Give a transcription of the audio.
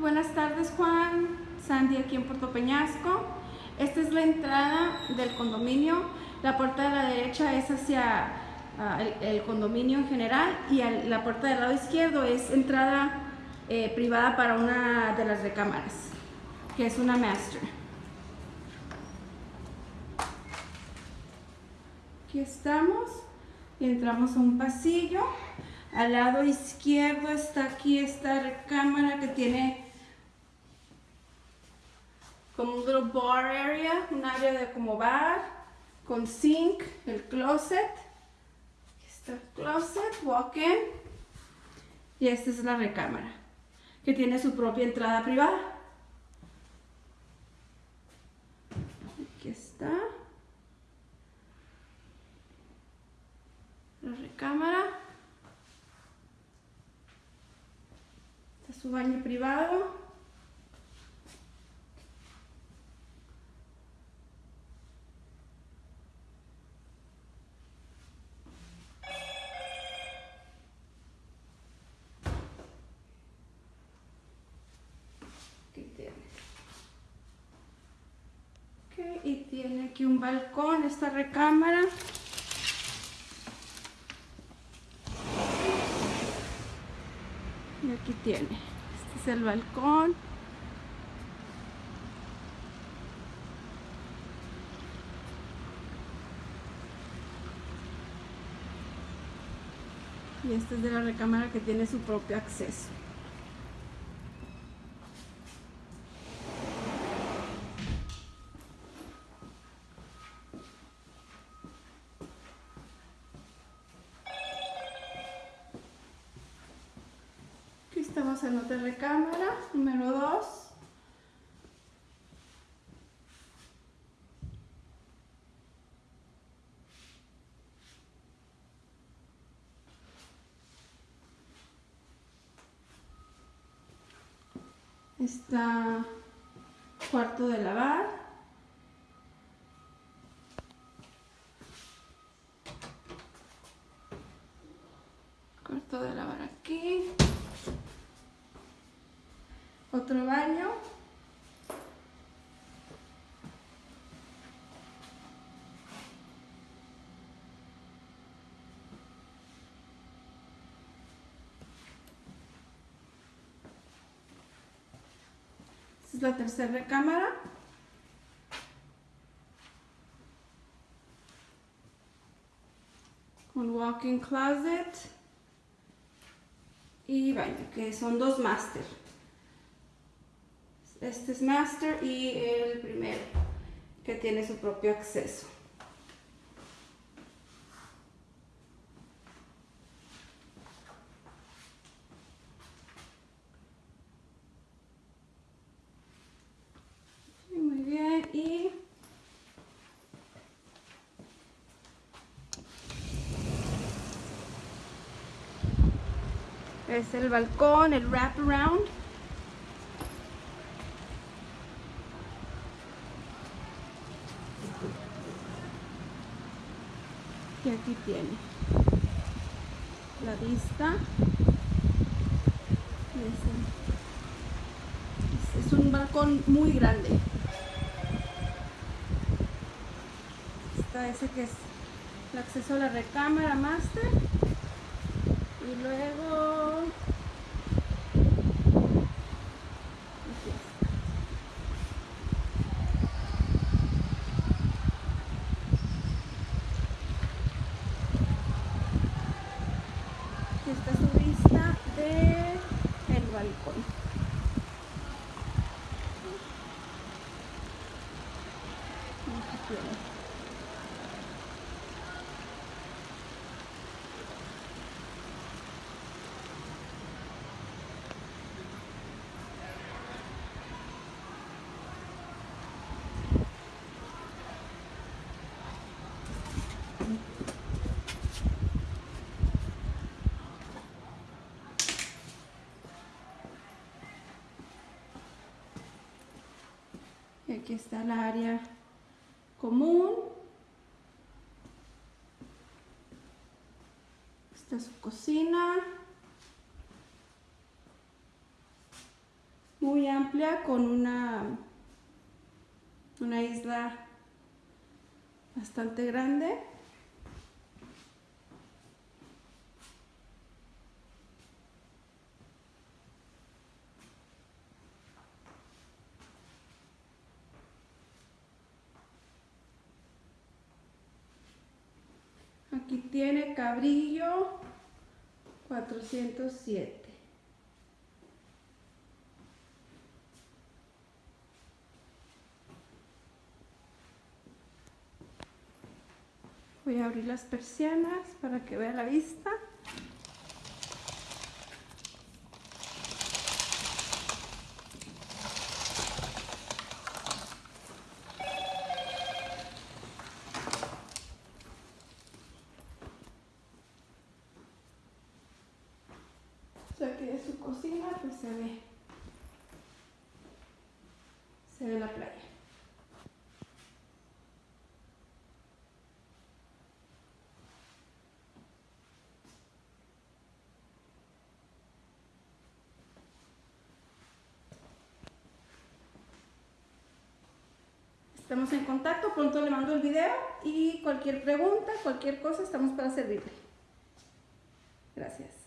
buenas tardes Juan, Sandy aquí en Puerto Peñasco. Esta es la entrada del condominio. La puerta de la derecha es hacia ah, el, condominio en general y la puerta del lado izquierdo es entrada eh, privada para una de las recámaras, que es una master. Aquí estamos y entramos a un pasillo. Al lado izquierdo está aquí esta recámara que tiene como un little bar area, un área de como bar, con sink, el closet. Aquí está el closet, walk-in. Y esta es la recámara, que tiene su propia entrada privada. Aquí está. La recámara. Está su baño privado. y tiene aquí un balcón, esta recámara. Aquí tiene, este es el balcón. Y esta es de la recámara que tiene su propio acceso. Estamos en otra recámara, número 2. Está cuarto de lavar. Cuarto de lavar aquí otro baño. Esta es la tercera recámara. Con walk-in closet y baño, que son dos máster. Este es Master y el primero, que tiene su propio acceso. Muy bien, y es el balcón, el wraparound. Y aquí tiene. La vista. Es, un balcón muy grande. Está ese que es el acceso a la recámara master. Y luego esta es su vista del el balcón. Aquí está el área común. Esta es su cocina. muy amplia con una, una isla bastante grande. Aquí tiene cabrillo 407. Voy a abrir las persianas para que vea la vista. aquí de su cocina pues se ve se ve la playa Estamos en contacto, pronto le mando el video y cualquier pregunta, cualquier cosa, estamos para servirle. Gracias.